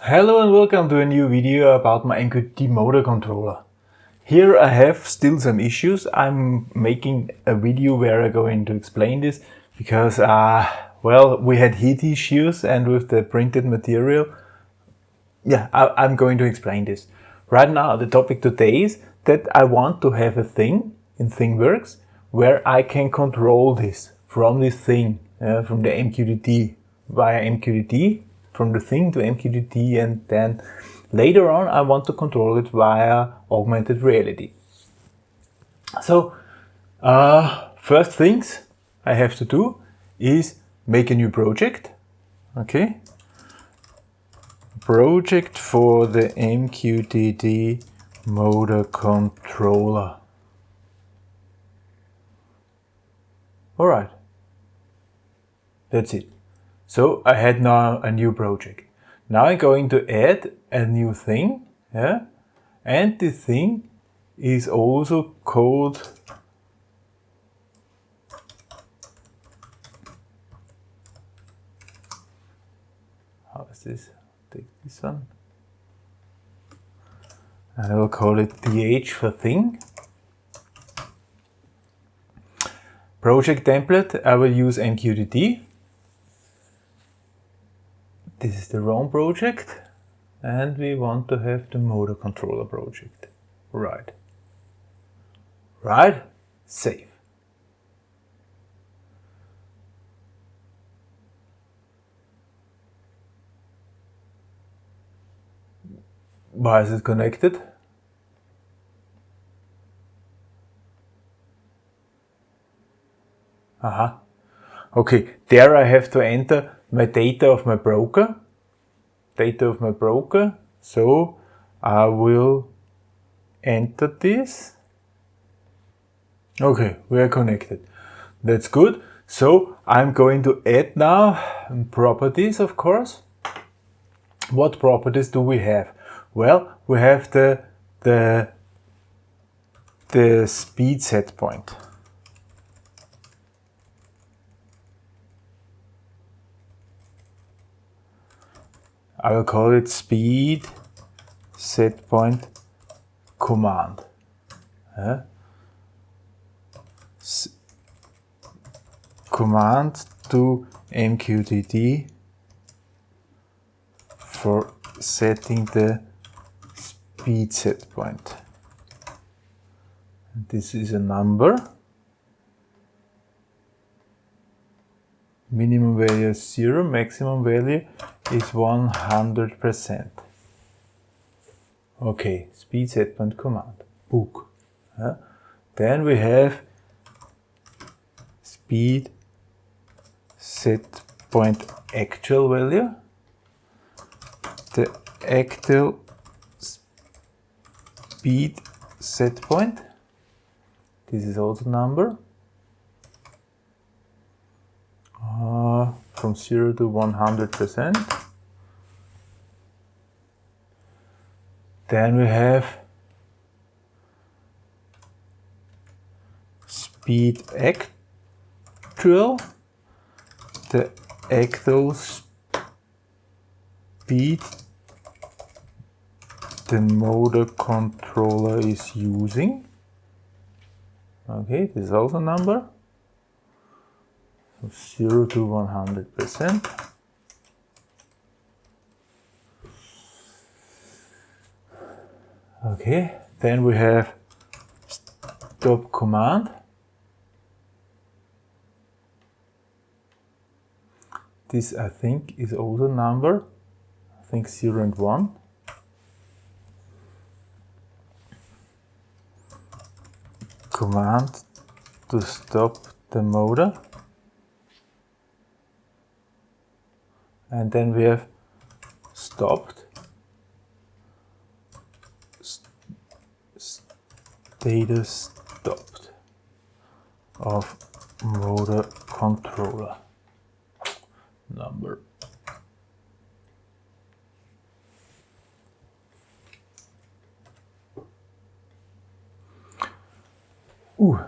Hello and welcome to a new video about my MQTT motor controller. Here I have still some issues. I'm making a video where I'm going to explain this because, uh, well, we had heat issues and with the printed material, yeah, I, am going to explain this. Right now, the topic today is that I want to have a thing in ThingWorx where I can control this from this thing, uh, from the MQTT via MQTT from the thing to MQTT and then later on I want to control it via augmented reality. So uh, first things I have to do is make a new project. Okay. Project for the MQTT motor controller. Alright. That's it. So I had now a new project. Now I'm going to add a new thing, yeah? And the thing is also called how is this? Take this one. And I will call it DH for thing. Project template, I will use MQTT this is the ROM project and we want to have the motor controller project. Right. Right. Save. Why is it connected? Aha. Okay, there I have to enter my data of my broker, data of my broker. So I will enter this. Okay, we are connected. That's good. So I'm going to add now properties, of course. What properties do we have? Well, we have the, the, the speed set point. I will call it speed set point command. Yeah. command to MQTT for setting the speed set point. This is a number. Minimum value is 0, maximum value is 100%. Okay, speed set point command, book. Then we have speed set point actual value. The actual speed set point. This is also number. Uh, from 0 to 100%. Then we have speed actual, the actual speed the motor controller is using. Okay, this is also a number. 0 to 100%. Okay, then we have stop command. This I think is also number, I think 0 and 1. Command to stop the motor. And then we have stopped status stopped of motor controller number Ooh.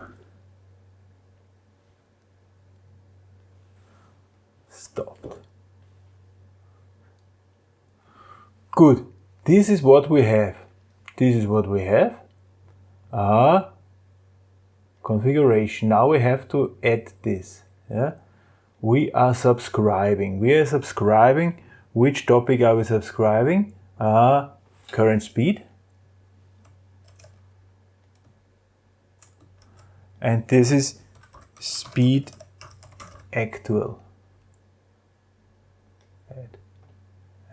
Stopped. Good. This is what we have. This is what we have. Uh, configuration. Now we have to add this. Yeah. We are subscribing. We are subscribing. Which topic are we subscribing? Uh, current speed. And this is speed actual.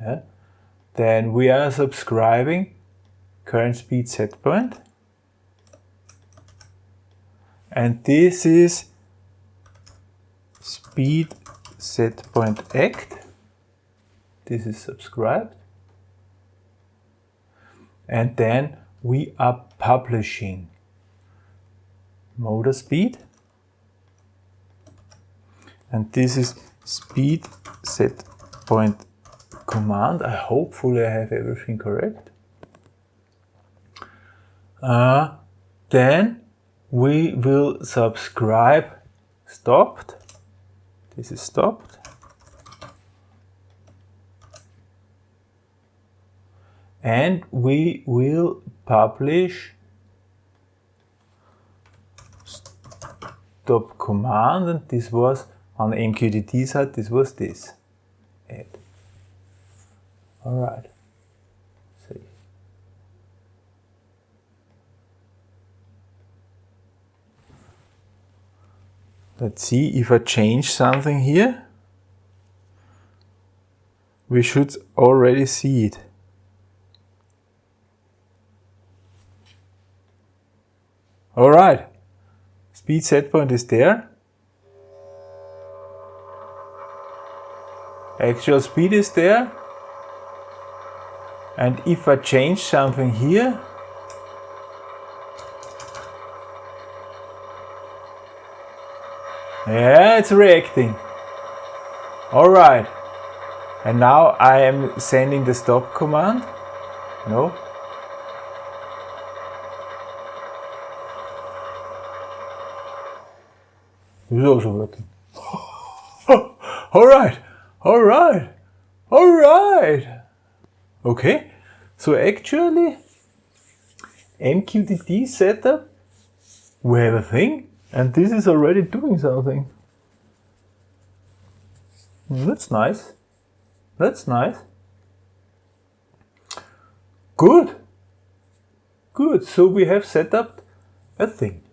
Yeah. Then we are subscribing current speed set point. And this is speed set point act. This is subscribed. And then we are publishing motor speed. And this is speed set point command. I hopefully I have everything correct. Uh, then we will subscribe stopped. This is stopped. And we will publish stop command and this was on the MQTT side, this was this. Add. All right. See. Let's see if I change something here. We should already see it. All right. Speed set point is there. Actual speed is there. And if I change something here, yeah, it's reacting. All right. And now I am sending the stop command. No. Is also working. all right. All right. All right. Okay, so actually MQTT setup, we have a thing and this is already doing something. That's nice. That's nice. Good. Good. So we have set up a thing.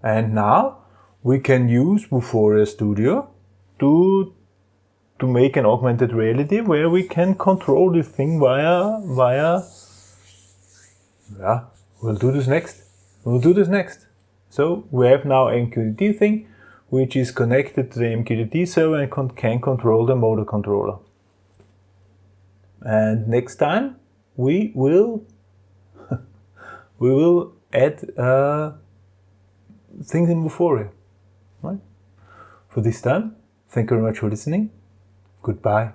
And now we can use Vuforia Studio to to make an augmented reality where we can control this thing via, via, yeah, we'll do this next. We'll do this next. So we have now MQTT thing, which is connected to the MQTT server and con can control the motor controller. And next time we will, we will add uh, things in Vuforia. Right? For this time, thank you very much for listening. Goodbye.